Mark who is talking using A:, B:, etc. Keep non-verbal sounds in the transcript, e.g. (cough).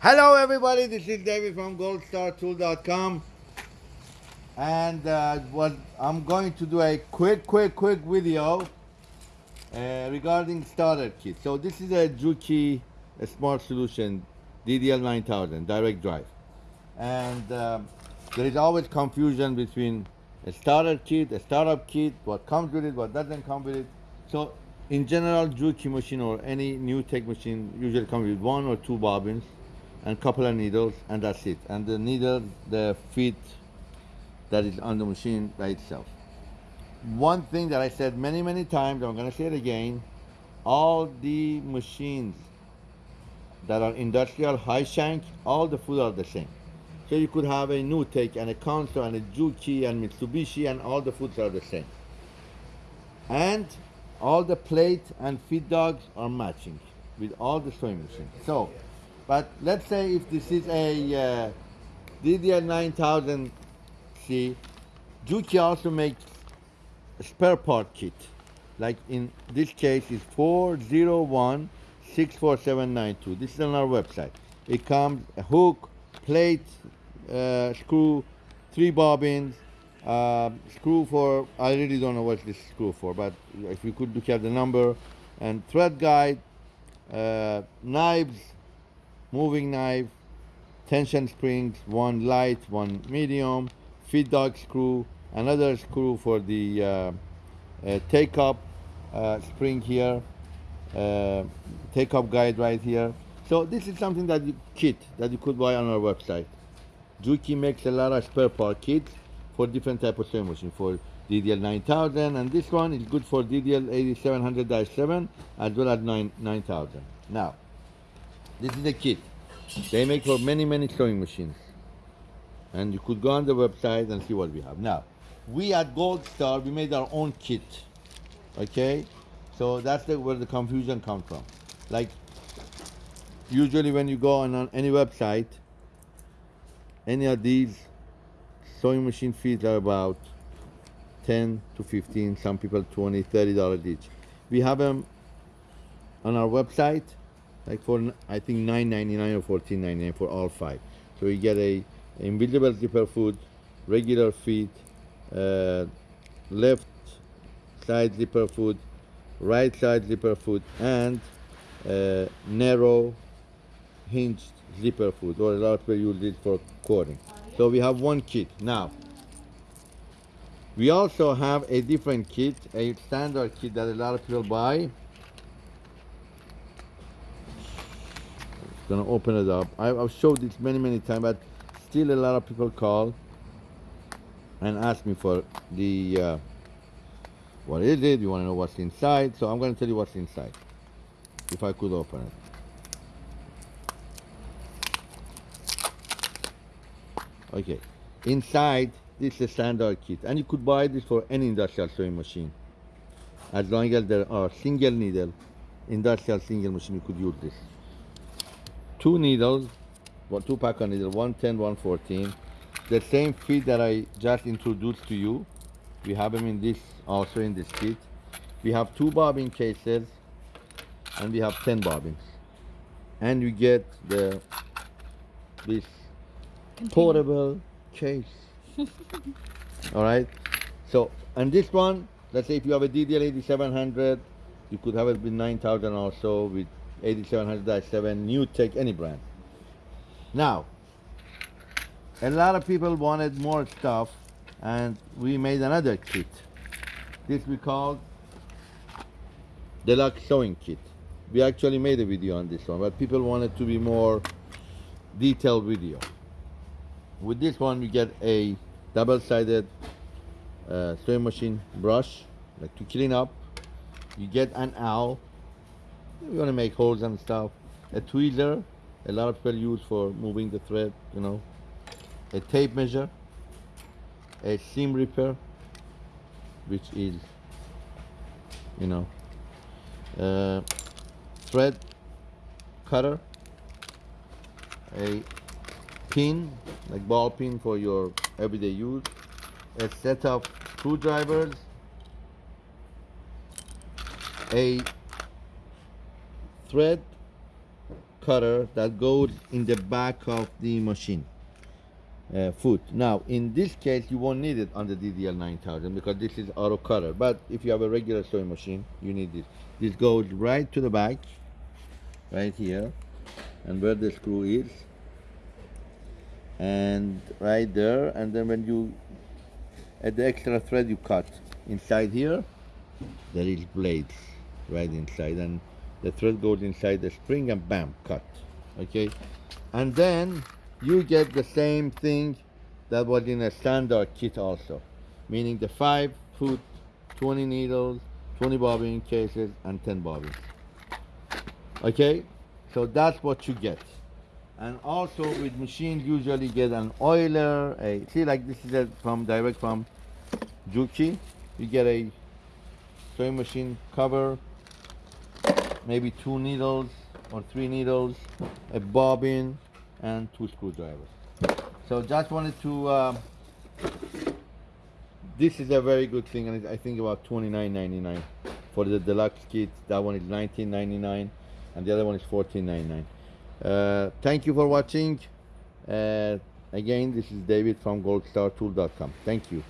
A: Hello everybody, this is David from goldstartool.com and uh, what I'm going to do a quick, quick, quick video uh, regarding starter kit. So this is a Juki a Smart Solution DDL 9000 direct drive and um, there is always confusion between a starter kit, a startup kit, what comes with it, what doesn't come with it. So in general, Juki machine or any new tech machine usually comes with one or two bobbins and couple of needles and that's it. And the needle the feet that is on the machine by itself. One thing that i said many many times i'm going to say it again all the machines that are industrial high shank all the food are the same. So you could have a NewTek and a Consew and a Juki and Mitsubishi and all the foods are the same. And all the plate and feed dogs are matching with all the sewing machines. So but let's say if this is a uh, DDL 9000C, Juki also makes a spare part kit. Like in this case is 401 This is on our website. It comes a hook, plate, uh, screw, three bobbins, uh, screw for, I really don't know what this screw for, but if you could look at the number, and thread guide, uh, knives, moving knife, tension springs, one light, one medium, feed dog screw, another screw for the uh, uh, take up uh, spring here, uh, take up guide right here. So this is something that you kit that you could buy on our website. Juki makes a lot of spare part kits for different type of sewing machine for DDL 9000 and this one is good for DDL 8700-7 as well as 9 9000. Now this is a kit. They make for many, many sewing machines. And you could go on the website and see what we have. Now, we at Gold Star, we made our own kit. Okay? So that's the, where the confusion comes from. Like, usually when you go on, on any website, any of these sewing machine fees are about 10 to 15, some people 20, 30 dollars each. We have them on our website like for I think 9.99 or 14.99 for all five. So you get a invisible zipper foot, regular feet, uh, left side zipper foot, right side zipper foot, and uh, narrow hinged zipper foot, or a lot of people use it for cording. So we have one kit now. We also have a different kit, a standard kit that a lot of people buy gonna open it up. I, have showed this many, many times, but still a lot of people call and ask me for the, uh, what is it? You wanna know what's inside? So I'm gonna tell you what's inside, if I could open it. Okay, inside this is a standard kit and you could buy this for any industrial sewing machine. As long as there are single needle industrial single machine, you could use this two needles, one, two pack of needles, 110, 114. The same feet that I just introduced to you. We have them in this, also in this kit. We have two bobbin cases and we have 10 bobbins. And you get the this portable case. (laughs) All right. So, and this one, let's say if you have a DDL 8700, you could have it with 9000 also with 8700-7 NewTek any brand. Now a lot of people wanted more stuff and we made another kit. This we called deluxe sewing kit. We actually made a video on this one but people wanted to be more detailed video. With this one we get a double-sided uh, sewing machine brush like to clean up. You get an owl you want to make holes and stuff. A tweezer, a lot of people use for moving the thread, you know. A tape measure, a seam ripper, which is, you know, thread cutter, a pin, like ball pin for your everyday use, a set of screwdrivers, a thread cutter that goes in the back of the machine uh, foot. Now, in this case, you won't need it on the DDL 9000 because this is auto cutter. But if you have a regular sewing machine, you need this. This goes right to the back, right here, and where the screw is, and right there. And then when you add the extra thread, you cut inside here. There is blades right inside, and the thread goes inside the spring, and bam, cut. Okay, and then you get the same thing that was in a standard kit also, meaning the five foot, 20 needles, 20 bobbin cases, and 10 bobbins. Okay, so that's what you get. And also with machine, usually get an oiler. A see, like this is a, from direct from Juki. You get a sewing machine cover, maybe two needles or three needles, a bobbin, and two screwdrivers. So just wanted to. Um, this is a very good thing, and I think about twenty nine ninety nine for the deluxe kit. That one is nineteen ninety nine, and the other one is fourteen ninety nine. Uh, thank you for watching. Uh, again, this is David from GoldStarTool.com. Thank you.